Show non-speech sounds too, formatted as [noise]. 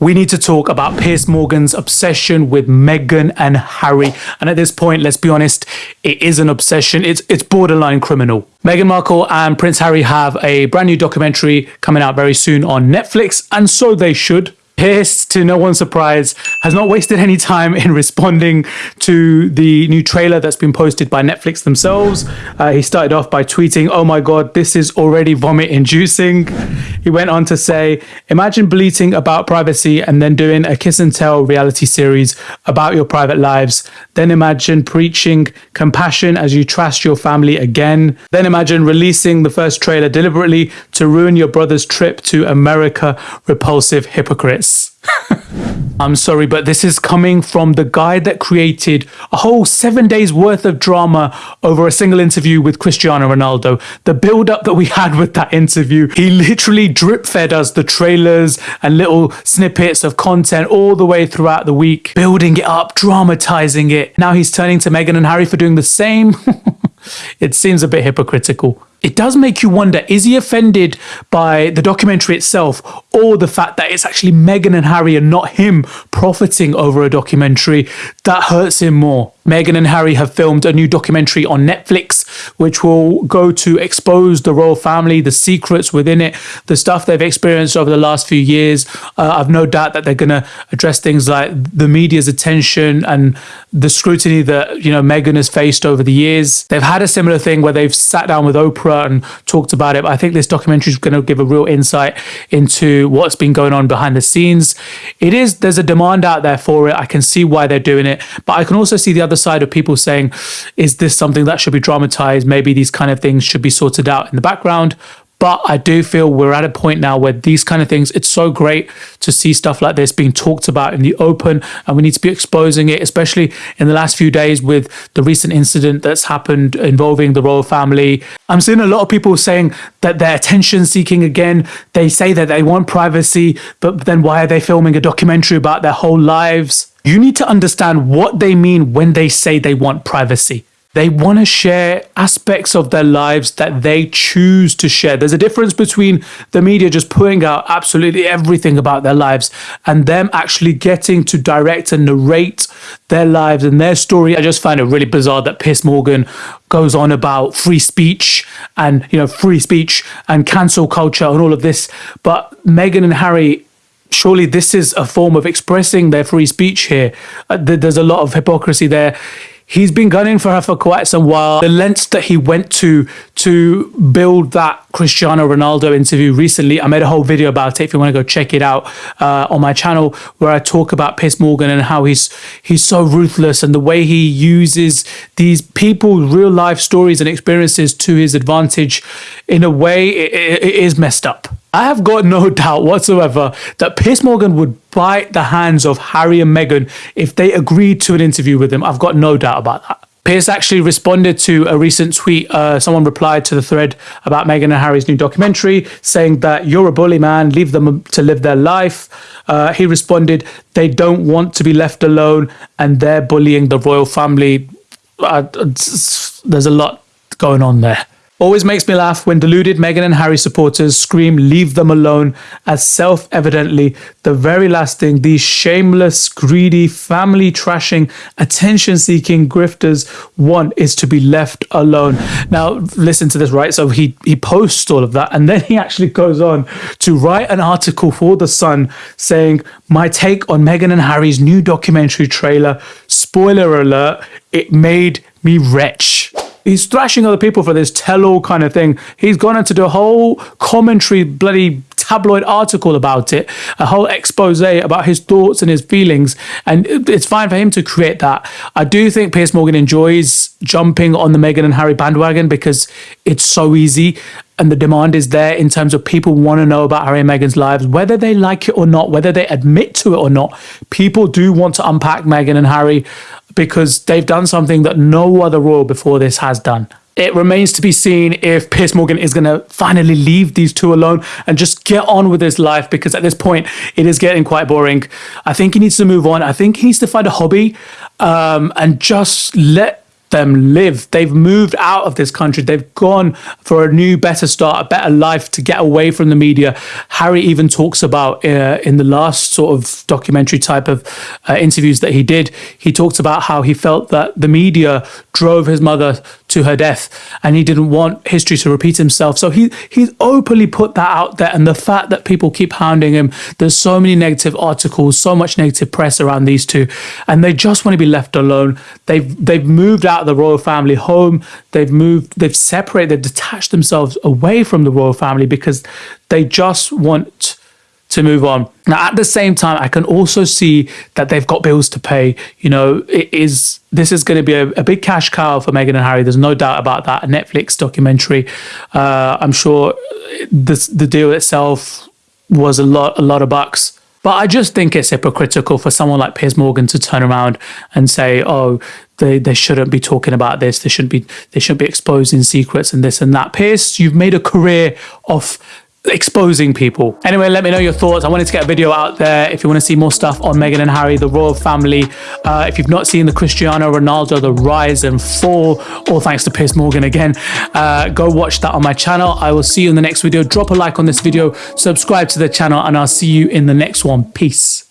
we need to talk about Piers Morgan's obsession with Meghan and Harry. And at this point, let's be honest, it is an obsession. It's it's borderline criminal. Meghan Markle and Prince Harry have a brand new documentary coming out very soon on Netflix, and so they should. Piers, to no one's surprise, has not wasted any time in responding to the new trailer that's been posted by Netflix themselves. Uh, he started off by tweeting, Oh my God, this is already vomit inducing. He went on to say, Imagine bleating about privacy and then doing a kiss and tell reality series about your private lives. Then imagine preaching compassion as you trust your family again. Then imagine releasing the first trailer deliberately to ruin your brother's trip to America. Repulsive hypocrites. I'm sorry, but this is coming from the guy that created a whole seven days worth of drama over a single interview with Cristiano Ronaldo. The build up that we had with that interview, he literally drip fed us the trailers and little snippets of content all the way throughout the week, building it up, dramatizing it. Now he's turning to Meghan and Harry for doing the same. [laughs] it seems a bit hypocritical it does make you wonder is he offended by the documentary itself or the fact that it's actually Meghan and Harry and not him profiting over a documentary that hurts him more? Meghan and Harry have filmed a new documentary on Netflix, which will go to expose the royal family, the secrets within it, the stuff they've experienced over the last few years. Uh, I've no doubt that they're going to address things like the media's attention and the scrutiny that you know Meghan has faced over the years. They've had a similar thing where they've sat down with Oprah and talked about it. But I think this documentary is going to give a real insight into what's been going on behind the scenes. It is there's a demand out there for it. I can see why they're doing it, but I can also see the other side of people saying, is this something that should be dramatized? Maybe these kind of things should be sorted out in the background. But I do feel we're at a point now where these kind of things, it's so great to see stuff like this being talked about in the open, and we need to be exposing it, especially in the last few days with the recent incident that's happened involving the royal family. I'm seeing a lot of people saying that they're attention seeking again. They say that they want privacy, but then why are they filming a documentary about their whole lives? You need to understand what they mean when they say they want privacy. They want to share aspects of their lives that they choose to share. There's a difference between the media just putting out absolutely everything about their lives and them actually getting to direct and narrate their lives and their story. I just find it really bizarre that Piers Morgan goes on about free speech and, you know, free speech and cancel culture and all of this. But Meghan and Harry surely this is a form of expressing their free speech here. Uh, there's a lot of hypocrisy there he's been gunning for her for quite some while. The lengths that he went to to build that Cristiano Ronaldo interview recently, I made a whole video about it. If you want to go check it out uh, on my channel, where I talk about Piers Morgan and how he's he's so ruthless and the way he uses these people's real life stories and experiences to his advantage. In a way, it, it is messed up. I have got no [laughs] doubt whatsoever that Piers Morgan would bite the hands of Harry and Meghan if they agreed to an interview with him. I've got no doubt about that. Piers actually responded to a recent tweet. Uh, someone replied to the thread about Meghan and Harry's new documentary, saying that you're a bully, man. Leave them to live their life. Uh, he responded, they don't want to be left alone, and they're bullying the royal family. Uh, there's a lot going on there. Always makes me laugh when deluded Meghan and Harry supporters scream, leave them alone, as self evidently the very last thing these shameless, greedy, family trashing, attention seeking grifters want is to be left alone. Now, listen to this, right? So he, he posts all of that and then he actually goes on to write an article for The Sun saying, My take on Meghan and Harry's new documentary trailer. Spoiler alert, it made me wretch he's thrashing other people for this tell-all kind of thing. He's gone into the whole commentary, bloody tabloid article about it, a whole expose about his thoughts and his feelings, and it's fine for him to create that. I do think Piers Morgan enjoys jumping on the Meghan and Harry bandwagon because it's so easy and the demand is there in terms of people want to know about Harry and Meghan's lives, whether they like it or not, whether they admit to it or not. People do want to unpack Meghan and Harry because they've done something that no other royal before this has done. It remains to be seen if Piers Morgan is going to finally leave these two alone and just get on with his life because at this point it is getting quite boring. I think he needs to move on. I think he needs to find a hobby um, and just let them live. They've moved out of this country. They've gone for a new, better start, a better life to get away from the media. Harry even talks about uh, in the last sort of documentary type of uh, interviews that he did, he talked about how he felt that the media drove his mother to her death and he didn't want history to repeat himself. So he he's openly put that out there. And the fact that people keep hounding him, there's so many negative articles, so much negative press around these two, and they just want to be left alone. They've they've moved out of the royal family home. They've moved, they've separated, they've detached themselves away from the royal family because they just want to move on. Now, at the same time, I can also see that they've got bills to pay. You know, it is this is going to be a, a big cash cow for Meghan and Harry. There's no doubt about that. A Netflix documentary. Uh, I'm sure this, the deal itself was a lot, a lot of bucks. But I just think it's hypocritical for someone like Piers Morgan to turn around and say, "Oh, they, they shouldn't be talking about this. They shouldn't be they shouldn't be exposing secrets and this and that." Piers, you've made a career of exposing people. Anyway, let me know your thoughts. I wanted to get a video out there. If you want to see more stuff on Meghan and Harry, the royal family, uh, if you've not seen the Cristiano Ronaldo, the rise and fall, all thanks to Piers Morgan again, uh, go watch that on my channel. I will see you in the next video. Drop a like on this video, subscribe to the channel, and I'll see you in the next one. Peace.